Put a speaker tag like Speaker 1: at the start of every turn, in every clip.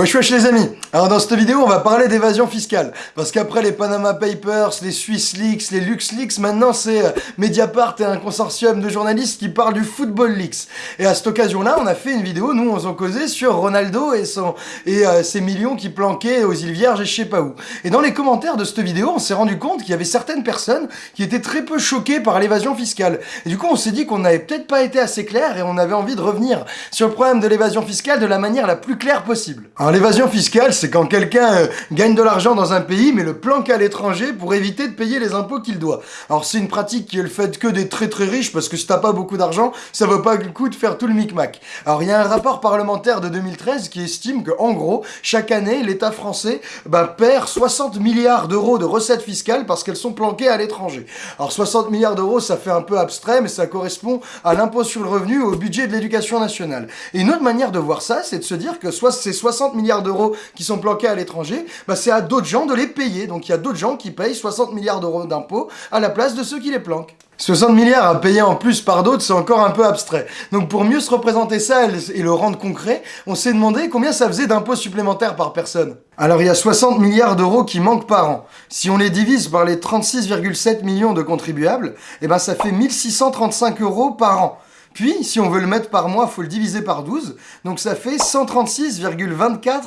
Speaker 1: Wesh wesh les amis Alors dans cette vidéo on va parler d'évasion fiscale parce qu'après les Panama Papers, les Swiss Leaks, les Lux Leaks, maintenant c'est euh, Mediapart et un consortium de journalistes qui parlent du Football Leaks. Et à cette occasion-là on a fait une vidéo, nous on s'en causait sur Ronaldo et, son, et euh, ses millions qui planquaient aux îles Vierges et je sais pas où. Et dans les commentaires de cette vidéo on s'est rendu compte qu'il y avait certaines personnes qui étaient très peu choquées par l'évasion fiscale. Et du coup on s'est dit qu'on n'avait peut-être pas été assez clair et on avait envie de revenir sur le problème de l'évasion fiscale de la manière la plus claire possible. Alors l'évasion fiscale, c'est quand quelqu'un euh, gagne de l'argent dans un pays, mais le planque à l'étranger pour éviter de payer les impôts qu'il doit. Alors c'est une pratique qui est le fait que des très très riches, parce que si t'as pas beaucoup d'argent, ça vaut pas le coup de faire tout le micmac. Alors il y a un rapport parlementaire de 2013 qui estime que en gros, chaque année, l'État français bah, perd 60 milliards d'euros de recettes fiscales parce qu'elles sont planquées à l'étranger. Alors 60 milliards d'euros, ça fait un peu abstrait, mais ça correspond à l'impôt sur le revenu, au budget de l'éducation nationale. Et une autre manière de voir ça, c'est de se dire que soit ces 60 milliards d'euros qui sont planqués à l'étranger, bah c'est à d'autres gens de les payer. Donc il y a d'autres gens qui payent 60 milliards d'euros d'impôts à la place de ceux qui les planquent. 60 milliards à payer en plus par d'autres, c'est encore un peu abstrait. Donc pour mieux se représenter ça et le rendre concret, on s'est demandé combien ça faisait d'impôts supplémentaires par personne. Alors il y a 60 milliards d'euros qui manquent par an. Si on les divise par les 36,7 millions de contribuables, eh ben ça fait 1635 euros par an. Puis, si on veut le mettre par mois, il faut le diviser par 12. Donc ça fait 136,24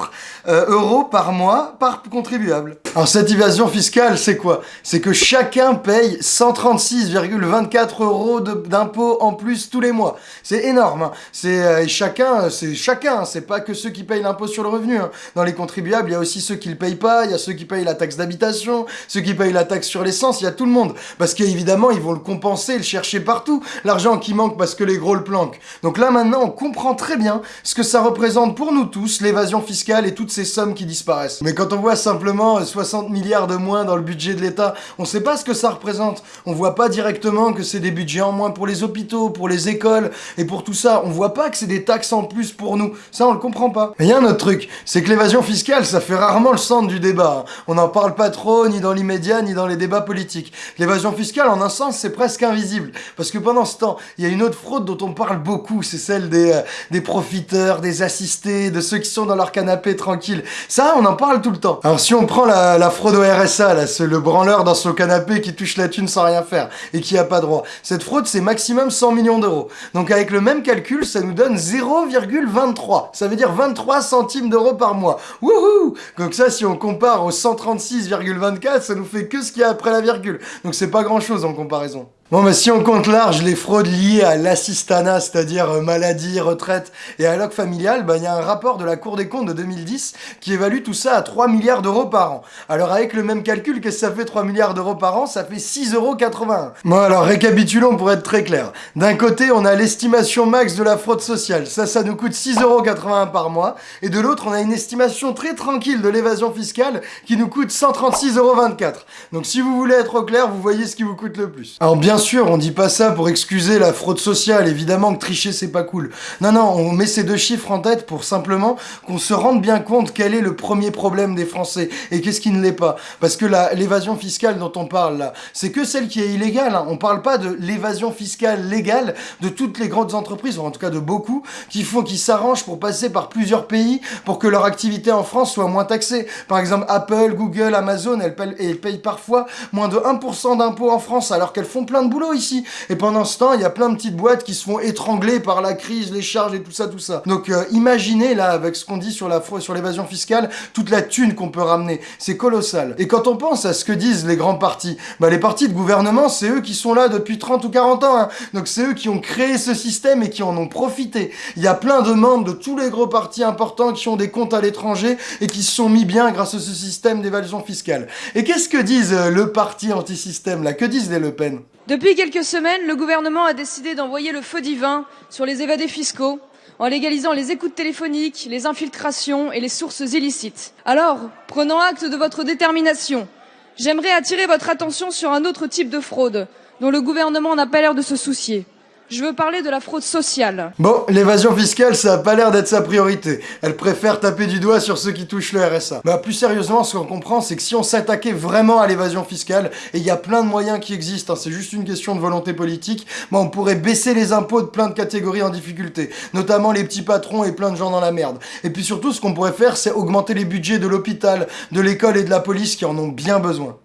Speaker 1: euh, euros par mois par contribuable. Alors cette évasion fiscale, c'est quoi? C'est que chacun paye 136,24 euros d'impôts en plus tous les mois. C'est énorme. Hein. C'est euh, chacun, c'est chacun. C'est pas que ceux qui payent l'impôt sur le revenu. Hein. Dans les contribuables, il y a aussi ceux qui le payent pas. Il y a ceux qui payent la taxe d'habitation, ceux qui payent la taxe sur l'essence. Il y a tout le monde. Parce qu'évidemment, ils vont le compenser, le chercher partout. L'argent qui manque parce que les gros le planquent. Donc là maintenant, on comprend très bien ce que ça représente pour nous tous, l'évasion fiscale et toutes ces sommes qui disparaissent. Mais quand on voit simplement 60 milliards de moins dans le budget de l'État, on sait pas ce que ça représente. On voit pas directement que c'est des budgets en moins pour les hôpitaux, pour les écoles et pour tout ça. On voit pas que c'est des taxes en plus pour nous. Ça, on le comprend pas. Il y a un autre truc, c'est que l'évasion fiscale, ça fait rarement le centre du débat. On n'en parle pas trop, ni dans l'immédiat, ni dans les débats politiques. L'évasion fiscale, en un sens, c'est presque invisible. Parce que pendant ce temps, il y a une autre fraude dont on parle beaucoup, c'est celle des, euh, des profiteurs, des assistés, de ceux qui sont dans leur canapé tranquille. Ça, on en parle tout le temps. Alors si on prend la, la fraude au RSA, là, c'est le branleur dans son canapé qui touche la thune sans rien faire et qui a pas droit. Cette fraude, c'est maximum 100 millions d'euros. Donc avec le même calcul, ça nous donne 0,23. Ça veut dire 23 centimes d'euros par mois. Wouhou Donc ça, si on compare aux 136,24, ça nous fait que ce qu'il y a après la virgule. Donc c'est pas grand chose en comparaison. Bon, mais si on compte large les fraudes liées à l'assistanat, c'est-à-dire euh, maladie, retraite et alloc familial, bah, il y a un rapport de la Cour des comptes de 2010 qui évalue tout ça à 3 milliards d'euros par an. Alors avec le même calcul, qu'est-ce que ça fait 3 milliards d'euros par an Ça fait 6,81 euros. Bon alors récapitulons pour être très clair. D'un côté, on a l'estimation max de la fraude sociale. Ça, ça nous coûte 6,81 euros par mois. Et de l'autre, on a une estimation très tranquille de l'évasion fiscale qui nous coûte 136,24 euros. Donc si vous voulez être au clair, vous voyez ce qui vous coûte le plus. Sûr, on dit pas ça pour excuser la fraude sociale, évidemment que tricher c'est pas cool. Non, non, on met ces deux chiffres en tête pour simplement qu'on se rende bien compte quel est le premier problème des Français et qu'est-ce qui ne l'est pas. Parce que l'évasion fiscale dont on parle là, c'est que celle qui est illégale. Hein. On parle pas de l'évasion fiscale légale de toutes les grandes entreprises, ou en tout cas de beaucoup, qui font, qui s'arrangent pour passer par plusieurs pays pour que leur activité en France soit moins taxée. Par exemple, Apple, Google, Amazon, elles payent, elles payent parfois moins de 1% d'impôts en France alors qu'elles font plein de boulot ici. Et pendant ce temps, il y a plein de petites boîtes qui se font étrangler par la crise, les charges et tout ça, tout ça. Donc euh, imaginez là, avec ce qu'on dit sur la sur l'évasion fiscale, toute la thune qu'on peut ramener. C'est colossal. Et quand on pense à ce que disent les grands partis, bah les partis de gouvernement, c'est eux qui sont là depuis 30 ou 40 ans. Hein. Donc c'est eux qui ont créé ce système et qui en ont profité. Il y a plein de membres de tous les gros partis importants qui ont des comptes à l'étranger et qui se sont mis bien grâce à ce système d'évasion fiscale. Et qu'est-ce que disent euh, le parti anti-système là? Que disent les Le Pen?
Speaker 2: Depuis quelques semaines, le gouvernement a décidé d'envoyer le feu divin sur les évadés fiscaux en légalisant les écoutes téléphoniques, les infiltrations et les sources illicites. Alors, prenant acte de votre détermination, j'aimerais attirer votre attention sur un autre type de fraude dont le gouvernement n'a pas l'air de se soucier. Je veux parler de la fraude sociale.
Speaker 1: Bon, l'évasion fiscale, ça a pas l'air d'être sa priorité. Elle préfère taper du doigt sur ceux qui touchent le RSA. Bah, plus sérieusement, ce qu'on comprend, c'est que si on s'attaquait vraiment à l'évasion fiscale, et il y a plein de moyens qui existent, hein, c'est juste une question de volonté politique, bah, on pourrait baisser les impôts de plein de catégories en difficulté, notamment les petits patrons et plein de gens dans la merde. Et puis surtout, ce qu'on pourrait faire, c'est augmenter les budgets de l'hôpital, de l'école et de la police qui en ont bien besoin.